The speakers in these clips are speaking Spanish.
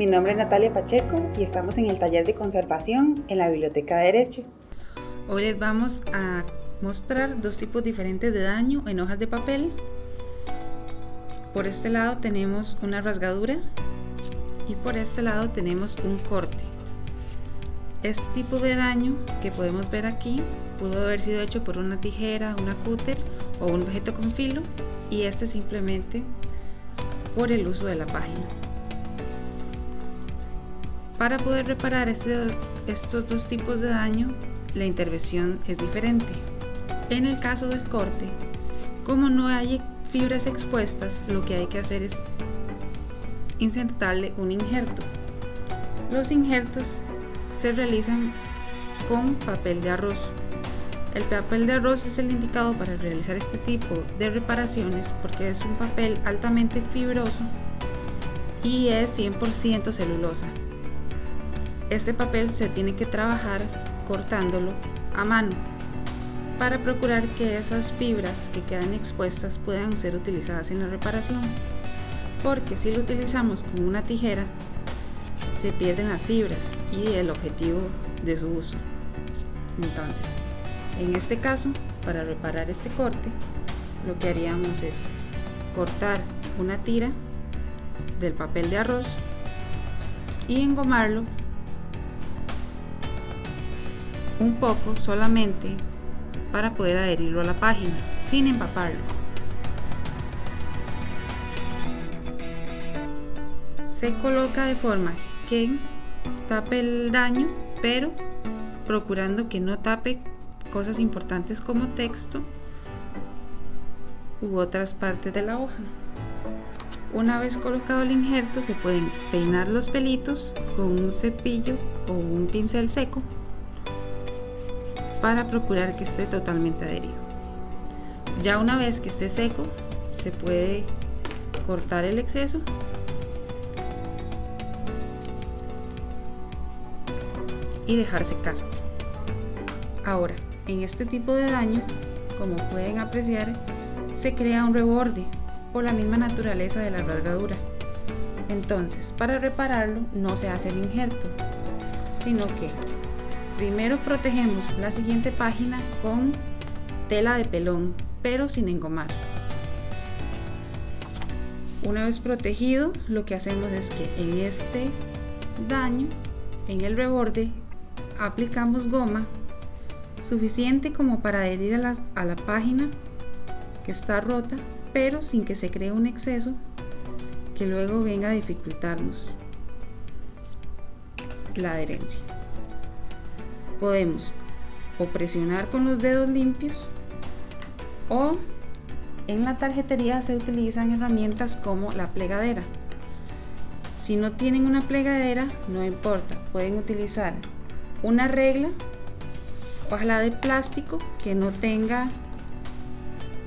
Mi nombre es Natalia Pacheco y estamos en el taller de conservación en la Biblioteca de Derecho. Hoy les vamos a mostrar dos tipos diferentes de daño en hojas de papel. Por este lado tenemos una rasgadura y por este lado tenemos un corte. Este tipo de daño que podemos ver aquí pudo haber sido hecho por una tijera, una cúter o un objeto con filo y este simplemente por el uso de la página. Para poder reparar este, estos dos tipos de daño, la intervención es diferente. En el caso del corte, como no hay fibras expuestas, lo que hay que hacer es insertarle un injerto. Los injertos se realizan con papel de arroz. El papel de arroz es el indicado para realizar este tipo de reparaciones porque es un papel altamente fibroso y es 100% celulosa. Este papel se tiene que trabajar cortándolo a mano para procurar que esas fibras que quedan expuestas puedan ser utilizadas en la reparación porque si lo utilizamos con una tijera se pierden las fibras y el objetivo de su uso. Entonces en este caso para reparar este corte lo que haríamos es cortar una tira del papel de arroz y engomarlo un poco solamente para poder adherirlo a la página sin empaparlo. Se coloca de forma que tape el daño pero procurando que no tape cosas importantes como texto u otras partes de la hoja. Una vez colocado el injerto se pueden peinar los pelitos con un cepillo o un pincel seco para procurar que esté totalmente adherido ya una vez que esté seco se puede cortar el exceso y dejar secar. Ahora, en este tipo de daño, como pueden apreciar, se crea un reborde por la misma naturaleza de la rasgadura. Entonces, para repararlo no se hace el injerto, sino que primero protegemos la siguiente página con tela de pelón, pero sin engomar. Una vez protegido, lo que hacemos es que en este daño, en el reborde, aplicamos goma suficiente como para adherir a, a la página que está rota, pero sin que se cree un exceso que luego venga a dificultarnos la adherencia. Podemos o presionar con los dedos limpios o en la tarjetería se utilizan herramientas como la plegadera. Si no tienen una plegadera, no importa, pueden utilizar una regla, ojalá de plástico que no tenga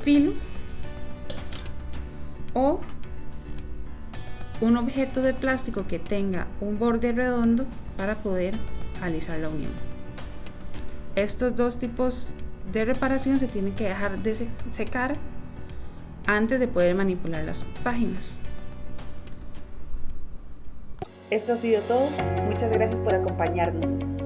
filo o un objeto de plástico que tenga un borde redondo para poder alisar la unión. Estos dos tipos de reparación se tienen que dejar de secar antes de poder manipular las páginas. Esto ha sido todo. Muchas gracias por acompañarnos.